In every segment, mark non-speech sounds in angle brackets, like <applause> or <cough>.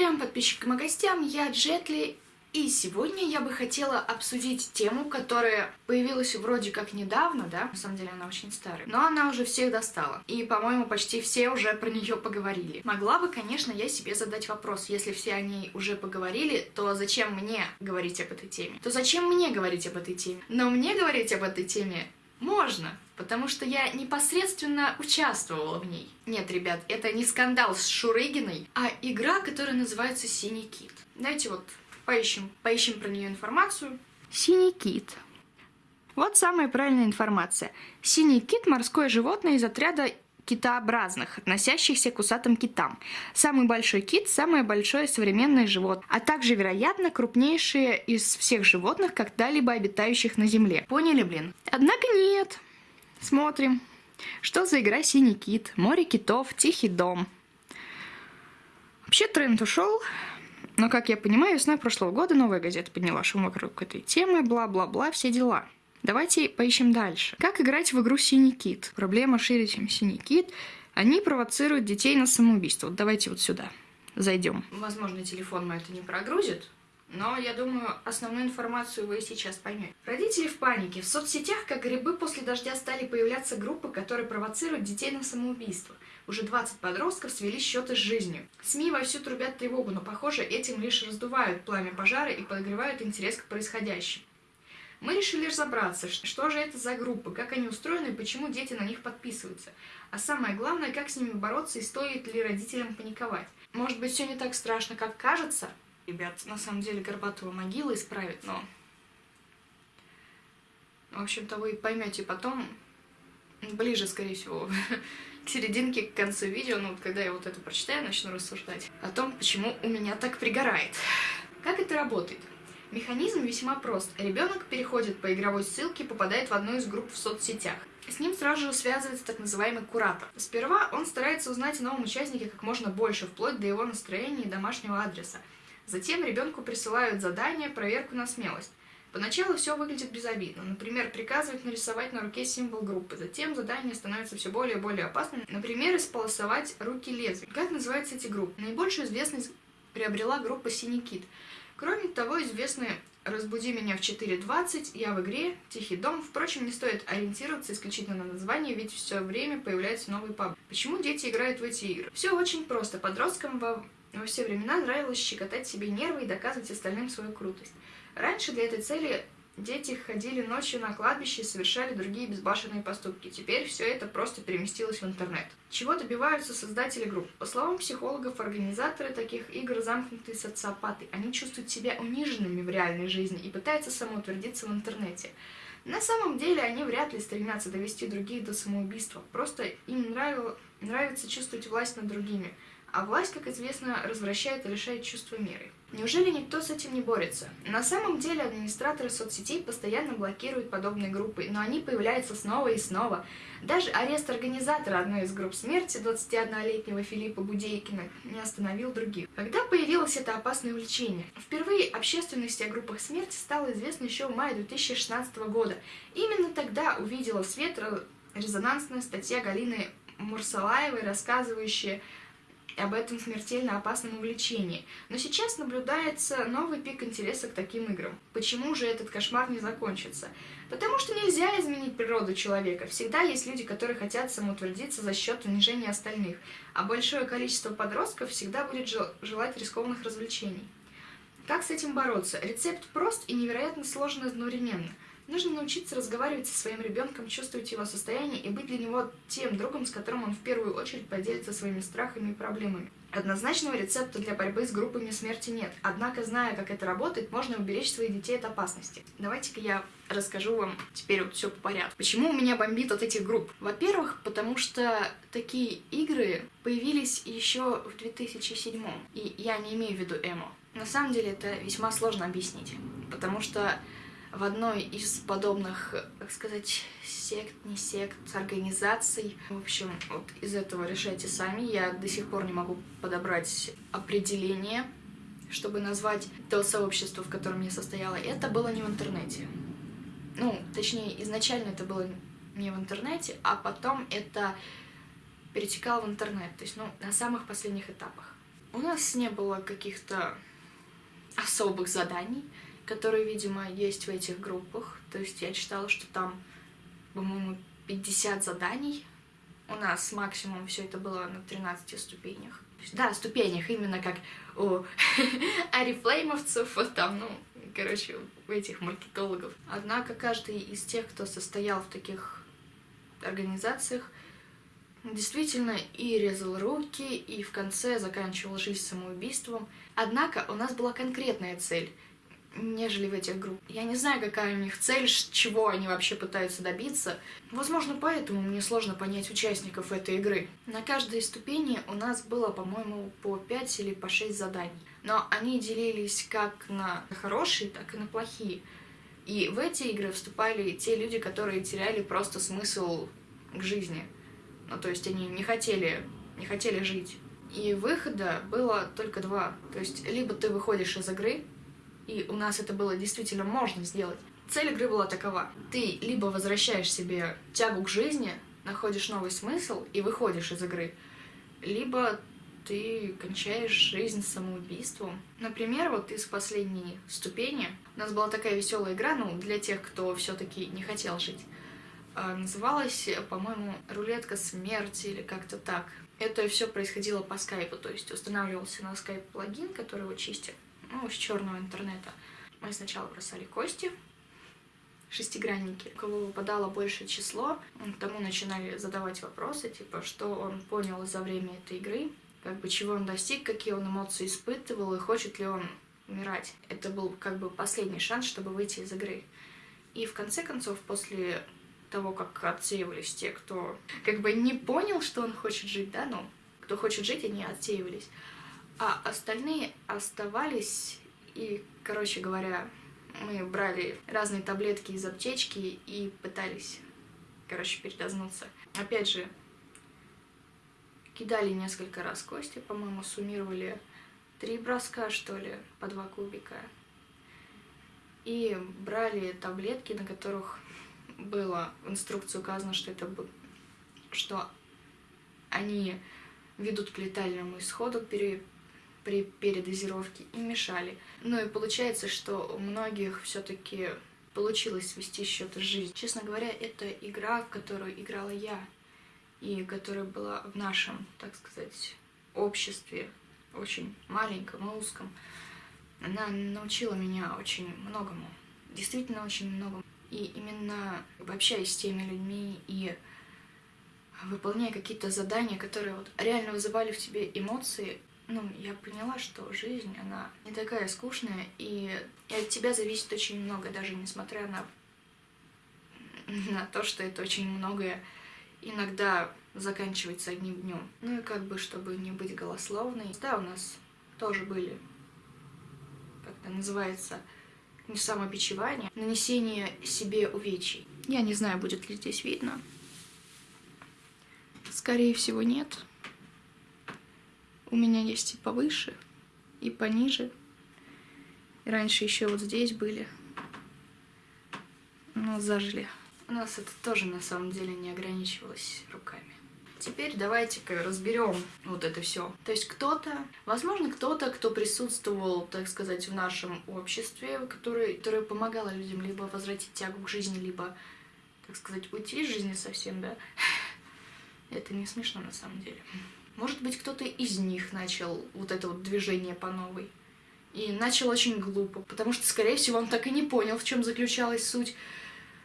зрителям, подписчикам и гостям, я Джетли, и сегодня я бы хотела обсудить тему, которая появилась вроде как недавно, да, на самом деле она очень старая, но она уже всех достала, и, по-моему, почти все уже про нее поговорили. Могла бы, конечно, я себе задать вопрос, если все о ней уже поговорили, то зачем мне говорить об этой теме? То зачем мне говорить об этой теме? Но мне говорить об этой теме можно, потому что я непосредственно участвовала в ней. Нет, ребят, это не скандал с Шурыгиной, а игра, которая называется «Синий кит». Давайте вот поищем, поищем про нее информацию. Синий кит. Вот самая правильная информация. Синий кит – морское животное из отряда китообразных, относящихся к усатым китам. Самый большой кит – самое большое современное животное, а также, вероятно, крупнейшее из всех животных, когда-либо обитающих на Земле. Поняли, блин? Однако нет. Смотрим. Что за игра «Синий кит», «Море китов», «Тихий дом». Вообще тренд ушел, но, как я понимаю, весной прошлого года новая газета подняла шум вокруг этой темы, бла-бла-бла, все дела. Давайте поищем дальше. Как играть в игру «Синий кит»? Проблема шире, чем «Синий кит». Они провоцируют детей на самоубийство. Вот давайте вот сюда зайдем. Возможно, телефон мой это не прогрузит, но я думаю, основную информацию вы сейчас поймете. Родители в панике. В соцсетях, как грибы после дождя, стали появляться группы, которые провоцируют детей на самоубийство. Уже 20 подростков свели счеты с жизнью. СМИ вовсю трубят тревогу, но, похоже, этим лишь раздувают пламя пожара и подогревают интерес к происходящему. Мы решили разобраться, что же это за группы, как они устроены и почему дети на них подписываются. А самое главное, как с ними бороться и стоит ли родителям паниковать. Может быть, все не так страшно, как кажется? Ребят, на самом деле Горбатова могила исправит, но... В общем-то, вы поймете потом, ближе, скорее всего, <laughs> к серединке, к концу видео, ну, вот когда я вот это прочитаю, начну рассуждать о том, почему у меня так пригорает. Как это работает? Механизм весьма прост. Ребенок переходит по игровой ссылке и попадает в одну из групп в соцсетях. С ним сразу же связывается так называемый куратор. Сперва он старается узнать о новом участнике как можно больше, вплоть до его настроения и домашнего адреса. Затем ребенку присылают задание, проверку на смелость. Поначалу все выглядит безобидно. Например, приказывают нарисовать на руке символ группы. Затем задание становится все более и более опасным. Например, исполосовать руки лезвием. Как называются эти группы? Наибольшую известность приобрела группа «Синий кит». Кроме того, известны «Разбуди меня в 4.20», «Я в игре», «Тихий дом». Впрочем, не стоит ориентироваться исключительно на название, ведь все время появляются новые пабы. Почему дети играют в эти игры? Все очень просто. Подросткам во, во все времена нравилось щекотать себе нервы и доказывать остальным свою крутость. Раньше для этой цели Дети ходили ночью на кладбище и совершали другие безбашенные поступки. Теперь все это просто переместилось в интернет. Чего добиваются создатели групп? По словам психологов, организаторы таких игр замкнутые социопаты. Они чувствуют себя униженными в реальной жизни и пытаются самоутвердиться в интернете. На самом деле они вряд ли стремятся довести других до самоубийства. Просто им нравило, нравится чувствовать власть над другими. А власть, как известно, развращает и лишает чувства меры. Неужели никто с этим не борется? На самом деле администраторы соцсетей постоянно блокируют подобные группы, но они появляются снова и снова. Даже арест организатора одной из групп смерти, 21-летнего Филиппа Будейкина, не остановил других. Когда появилось это опасное увлечение? Впервые общественности о группах смерти стало известно еще в мае 2016 года. Именно тогда увидела свет резонансная статья Галины Мурсалаевой, рассказывающая об этом смертельно опасном увлечении. Но сейчас наблюдается новый пик интереса к таким играм. Почему же этот кошмар не закончится? Потому что нельзя изменить природу человека. Всегда есть люди, которые хотят самоутвердиться за счет унижения остальных, а большое количество подростков всегда будет желать рискованных развлечений. Как с этим бороться? Рецепт прост и невероятно сложен одновременно – Нужно научиться разговаривать со своим ребенком, чувствовать его состояние и быть для него тем другом, с которым он в первую очередь поделится своими страхами и проблемами. Однозначного рецепта для борьбы с группами смерти нет, однако, зная, как это работает, можно уберечь своих детей от опасности. Давайте-ка я расскажу вам теперь вот все по порядку. Почему у меня бомбит от этих групп? Во-первых, потому что такие игры появились еще в 2007 и я не имею в виду эмо. На самом деле это весьма сложно объяснить, потому что в одной из подобных, как сказать, сект, не сект, организаций. В общем, вот из этого решайте сами. Я до сих пор не могу подобрать определение, чтобы назвать то сообщество, в котором я состояла. Это было не в интернете. Ну, точнее, изначально это было не в интернете, а потом это перетекало в интернет. То есть, ну, на самых последних этапах. У нас не было каких-то особых заданий, которые, видимо, есть в этих группах. То есть я читала, что там, по-моему, 50 заданий. У нас максимум все это было на 13 ступенях. Да, ступенях, именно как у <laughs> арифлеймовцев, вот там, ну, короче, у этих маркетологов. Однако каждый из тех, кто состоял в таких организациях, действительно и резал руки, и в конце заканчивал жизнь самоубийством. Однако у нас была конкретная цель, нежели в этих группах. Я не знаю, какая у них цель, чего они вообще пытаются добиться. Возможно, поэтому мне сложно понять участников этой игры. На каждой ступени у нас было, по-моему, по 5 или по 6 заданий. Но они делились как на хорошие, так и на плохие. И в эти игры вступали те люди, которые теряли просто смысл к жизни. Ну, то есть они не хотели, не хотели жить. И выхода было только два. То есть либо ты выходишь из игры, и у нас это было действительно можно сделать. Цель игры была такова. Ты либо возвращаешь себе тягу к жизни, находишь новый смысл и выходишь из игры, либо ты кончаешь жизнь самоубийством. Например, вот из последней ступени у нас была такая веселая игра, ну, для тех, кто все-таки не хотел жить. А, называлась, по-моему, рулетка смерти или как-то так. Это все происходило по скайпу, то есть устанавливался на скайп плагин, который его чистит, ну, с черного интернета. Мы сначала бросали кости, шестигранники. Кого выпадало большее число, тому начинали задавать вопросы, типа, что он понял за время этой игры, как бы чего он достиг, какие он эмоции испытывал и хочет ли он умирать. Это был как бы последний шанс, чтобы выйти из игры. И в конце концов, после того, как отсеивались те, кто как бы не понял, что он хочет жить, да, ну, кто хочет жить, они отсеивались. А остальные оставались, и, короче говоря, мы брали разные таблетки из аптечки и пытались, короче, передознуться. Опять же, кидали несколько раз кости, по-моему, суммировали три броска, что ли, по два кубика. И брали таблетки, на которых было в инструкции указано, что это что они ведут к летальному исходу при, при передозировке и мешали. Ну и получается, что у многих все-таки получилось свести счет с жизнью. Честно говоря, это игра, в которую играла я, и которая была в нашем, так сказать, обществе, очень маленьком и узком. Она научила меня очень многому, действительно очень многому. И именно общаясь с теми людьми и выполняя какие-то задания, которые вот реально вызывали в тебе эмоции, ну, я поняла, что жизнь, она не такая скучная, и, от тебя зависит очень много, даже несмотря на, на то, что это очень многое иногда заканчивается одним днем. Ну и как бы, чтобы не быть голословной, да, у нас тоже были, как это называется, не самобичевание, нанесение себе увечий. Я не знаю, будет ли здесь видно. Скорее всего, нет. У меня есть и повыше, и пониже. И раньше еще вот здесь были. Но зажили. У нас это тоже на самом деле не ограничивалось руками. Теперь давайте-ка разберем вот это все. То есть кто-то, возможно, кто-то, кто присутствовал, так сказать, в нашем обществе, который, который помогал людям либо возвратить тягу к жизни, либо, так сказать, уйти из жизни совсем, да. <laughs> Это не смешно на самом деле. Может быть, кто-то из них начал вот это вот движение по новой. И начал очень глупо, потому что, скорее всего, он так и не понял, в чем заключалась суть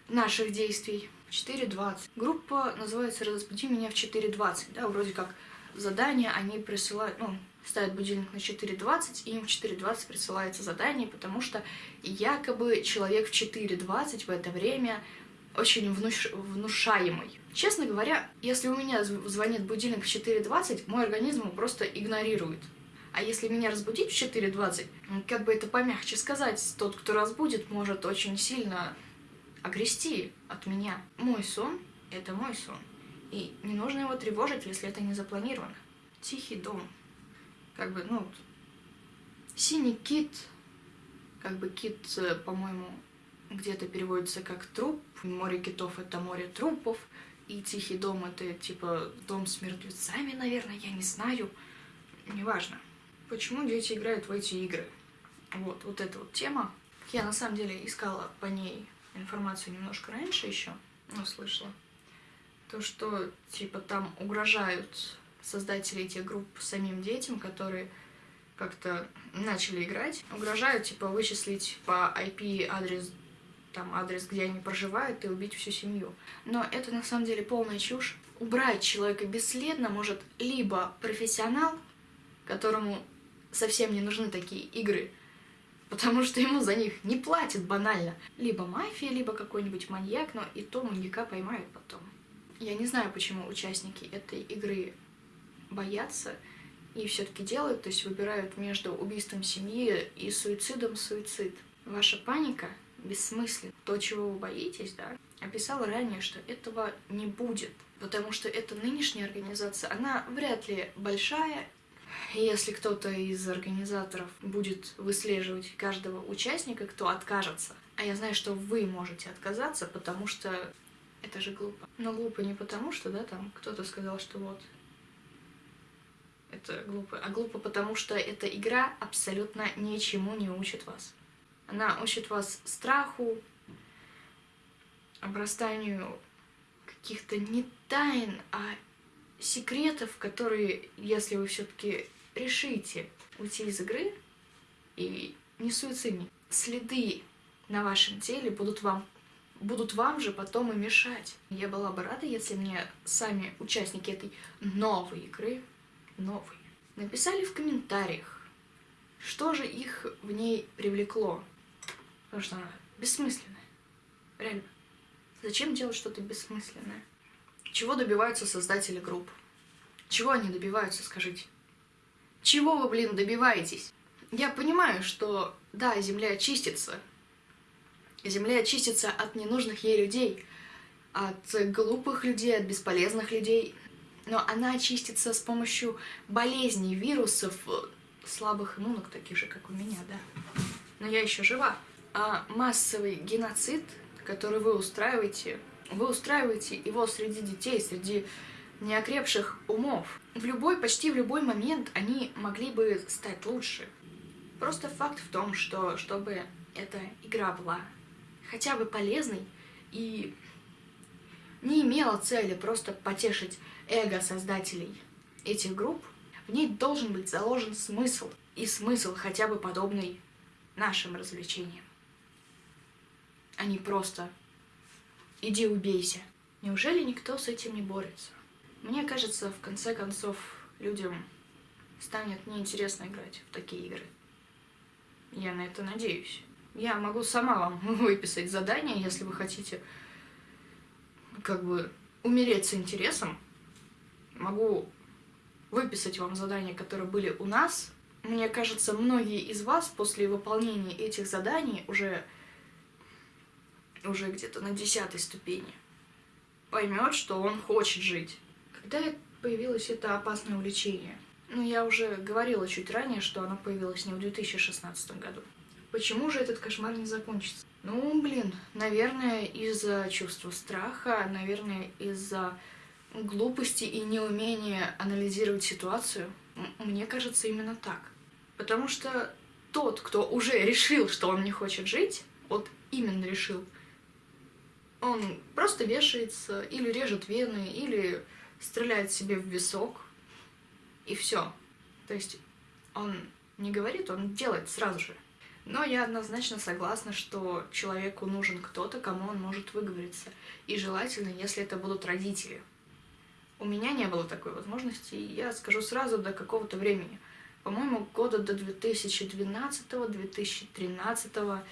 наших действий. 4.20. Группа называется «Разбуди меня в 4.20». Да, вроде как задание они присылают, ну, ставят будильник на 4.20, и им в 4.20 присылается задание, потому что якобы человек в 4.20 в это время очень внуш... внушаемый. Честно говоря, если у меня звонит будильник в 4.20, мой организм просто игнорирует. А если меня разбудить в 4.20, как бы это помягче сказать, тот, кто разбудит, может очень сильно огрести от меня. Мой сон — это мой сон. И не нужно его тревожить, если это не запланировано. Тихий дом. Как бы, ну, синий кит, как бы кит, э, по-моему, где-то переводится как труп. Море китов — это море трупов. И тихий дом — это, типа, дом с мертвецами, наверное, я не знаю. Неважно. Почему дети играют в эти игры? Вот, вот эта вот тема. Я на самом деле искала по ней информацию немножко раньше еще, но слышала. То, что типа там угрожают создатели этих групп самим детям, которые как-то начали играть, угрожают типа вычислить по IP адрес там адрес, где они проживают, и убить всю семью. Но это на самом деле полная чушь. Убрать человека бесследно может либо профессионал, которому совсем не нужны такие игры, потому что ему за них не платят банально. Либо мафия, либо какой-нибудь маньяк, но и то маньяка поймают потом. Я не знаю, почему участники этой игры боятся и все-таки делают, то есть выбирают между убийством семьи и суицидом суицид. Ваша паника бессмысленно. То, чего вы боитесь, да, описала ранее, что этого не будет. Потому что эта нынешняя организация, она вряд ли большая. Если кто-то из организаторов будет выслеживать каждого участника, кто откажется, а я знаю, что вы можете отказаться, потому что это же глупо. Но глупо не потому, что, да, там кто-то сказал, что вот, это глупо, а глупо потому, что эта игра абсолютно ничему не учит вас. Она учит вас страху, обрастанию каких-то не тайн, а секретов, которые, если вы все-таки решите уйти из игры и не суицидник, следы на вашем теле будут вам будут вам же потом и мешать. Я была бы рада, если мне сами участники этой новой игры, новой, написали в комментариях, что же их в ней привлекло. Потому что она бессмысленная. Реально. Зачем делать что-то бессмысленное? Чего добиваются создатели групп? Чего они добиваются, скажите? Чего вы, блин, добиваетесь? Я понимаю, что, да, Земля чистится. Земля чистится от ненужных ей людей, от глупых людей, от бесполезных людей. Но она очистится с помощью болезней, вирусов, слабых иммунок, таких же, как у меня, да. Но я еще жива а массовый геноцид, который вы устраиваете, вы устраиваете его среди детей, среди неокрепших умов. В любой, почти в любой момент они могли бы стать лучше. Просто факт в том, что чтобы эта игра была хотя бы полезной и не имела цели просто потешить эго создателей этих групп, в ней должен быть заложен смысл, и смысл хотя бы подобный нашим развлечениям а не просто «иди убейся». Неужели никто с этим не борется? Мне кажется, в конце концов, людям станет неинтересно играть в такие игры. Я на это надеюсь. Я могу сама вам <laughs> выписать задание, если вы хотите как бы умереть с интересом. Могу выписать вам задания, которые были у нас. Мне кажется, многие из вас после выполнения этих заданий уже уже где-то на десятой ступени, поймет, что он хочет жить. Когда появилось это опасное увлечение? Ну, я уже говорила чуть ранее, что оно появилось не в 2016 году. Почему же этот кошмар не закончится? Ну, блин, наверное, из-за чувства страха, наверное, из-за глупости и неумения анализировать ситуацию. Мне кажется, именно так. Потому что тот, кто уже решил, что он не хочет жить, вот именно решил, он просто вешается, или режет вены, или стреляет себе в висок, и все. То есть он не говорит, он делает сразу же. Но я однозначно согласна, что человеку нужен кто-то, кому он может выговориться. И желательно, если это будут родители. У меня не было такой возможности, и я скажу сразу до какого-то времени. По-моему, года до 2012-2013.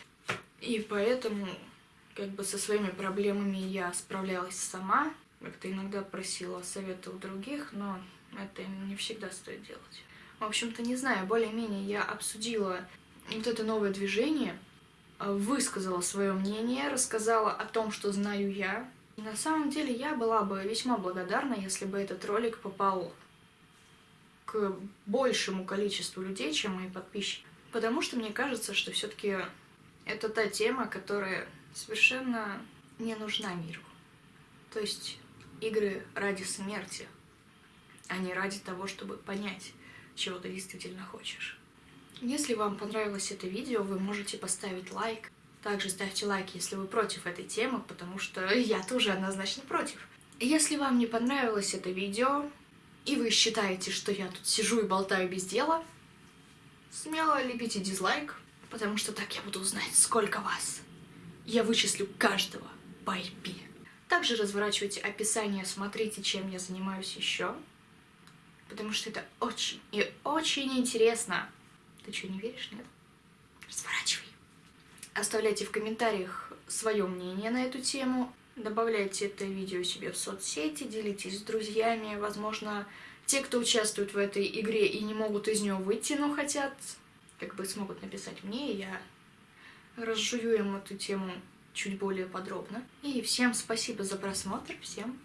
И поэтому как бы со своими проблемами я справлялась сама. Как-то иногда просила совета у других, но это не всегда стоит делать. В общем-то, не знаю, более-менее я обсудила вот это новое движение, высказала свое мнение, рассказала о том, что знаю я. И на самом деле я была бы весьма благодарна, если бы этот ролик попал к большему количеству людей, чем мои подписчики. Потому что мне кажется, что все-таки это та тема, которая совершенно не нужна миру. То есть игры ради смерти, а не ради того, чтобы понять, чего ты действительно хочешь. Если вам понравилось это видео, вы можете поставить лайк. Также ставьте лайк, если вы против этой темы, потому что я тоже однозначно против. Если вам не понравилось это видео, и вы считаете, что я тут сижу и болтаю без дела, смело лепите дизлайк, потому что так я буду узнать, сколько вас. Я вычислю каждого по IP. Также разворачивайте описание, смотрите, чем я занимаюсь еще, потому что это очень и очень интересно. Ты что, не веришь, нет? Разворачивай. Оставляйте в комментариях свое мнение на эту тему. Добавляйте это видео себе в соцсети, делитесь с друзьями. Возможно, те, кто участвует в этой игре и не могут из нее выйти, но хотят, как бы смогут написать мне, и я разжую им эту тему чуть более подробно. И всем спасибо за просмотр, всем